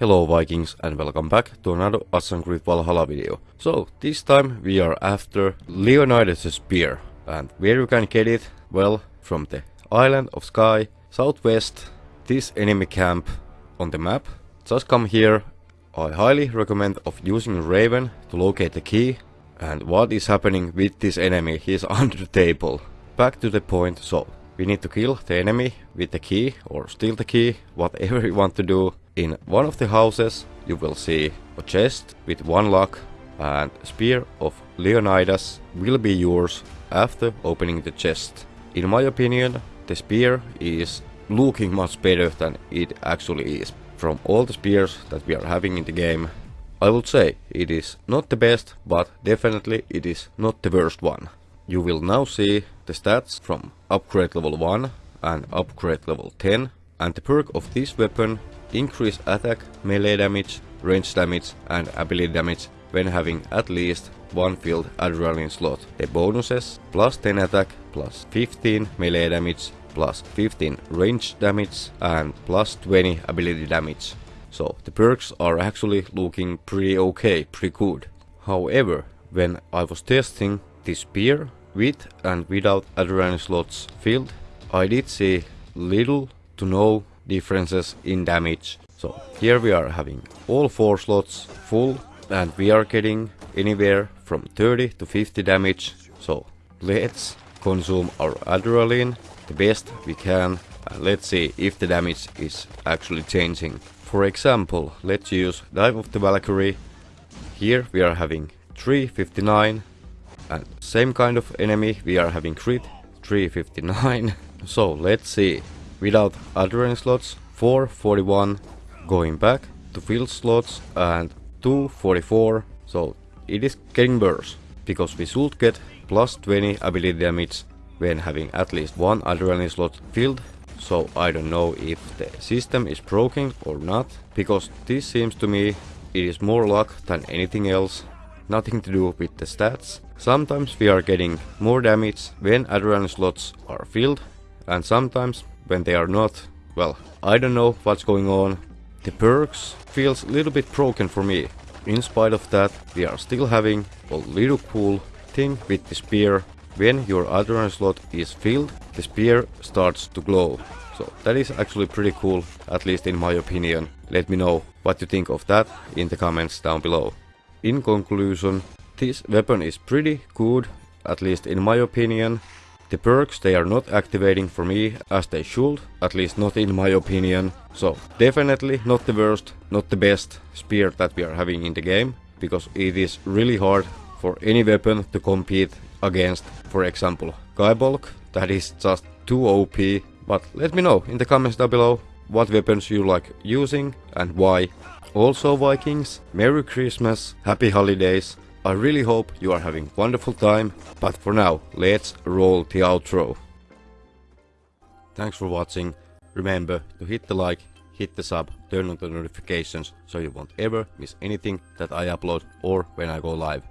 Hello Vikings and welcome back to another Assassin's Creed Valhalla video. So this time we are after Leonidas' spear and where you can get it? Well from the island of Skye, southwest this enemy camp on the map. Just come here. I highly recommend of using Raven to locate the key and what is happening with this enemy, he is under the table. Back to the point, so we need to kill the enemy with the key or steal the key, whatever you want to do. In one of the houses you will see a chest with one lock and spear of Leonidas will be yours after opening the chest. In my opinion the spear is looking much better than it actually is. From all the spears that we are having in the game I would say it is not the best but definitely it is not the worst one. You will now see the stats from upgrade level 1 and upgrade level 10 and the perk of this weapon increase attack, melee damage, range damage and ability damage when having at least one filled adrenaline slot. The bonuses plus 10 attack, plus 15 melee damage, plus 15 range damage and plus 20 ability damage. So the perks are actually looking pretty okay, pretty good. However, when I was testing this spear with and without adrenaline slots filled, I did see little to no differences in damage. So here we are having all 4 slots full and we are getting anywhere from 30 to 50 damage. So let's consume our adrenaline the best we can and let's see if the damage is actually changing. For example, let's use Dive of the Valkyrie. Here we are having 359 and same kind of enemy, we are having crit 359. so let's see. Without adrenaline slots, 441. Going back to field slots and 244. So it is getting worse. Because we should get plus 20 ability damage when having at least one adrenaline slot filled. So I don't know if the system is broken or not. Because this seems to me it is more luck than anything else nothing to do with the stats. Sometimes we are getting more damage when adrenaline slots are filled and sometimes when they are not. Well, I don't know what's going on. The perks feels a little bit broken for me. In spite of that, we are still having a little cool thing with the spear. When your adrenaline slot is filled, the spear starts to glow. So that is actually pretty cool, at least in my opinion. Let me know what you think of that in the comments down below. In conclusion, this weapon is pretty good, at least in my opinion. The perks they are not activating for me as they should, at least not in my opinion. So definitely not the worst, not the best spear that we are having in the game, because it is really hard for any weapon to compete against, for example, Gae Bolg, that is just too OP. But let me know in the comments down below what weapons you like using and why. Also Vikings, Merry Christmas, Happy Holidays. I really hope you are having wonderful time, but for now, let's roll the outro. Thanks for watching. Remember to hit the like, hit the sub, turn on the notifications so you won't ever miss anything that I upload or when I go live.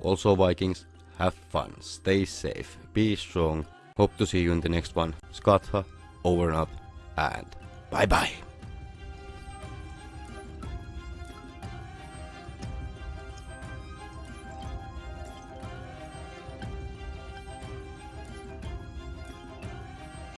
Also Vikings, have fun, stay safe, be strong. Hope to see you in the next one. Skatha, over and out, and bye bye.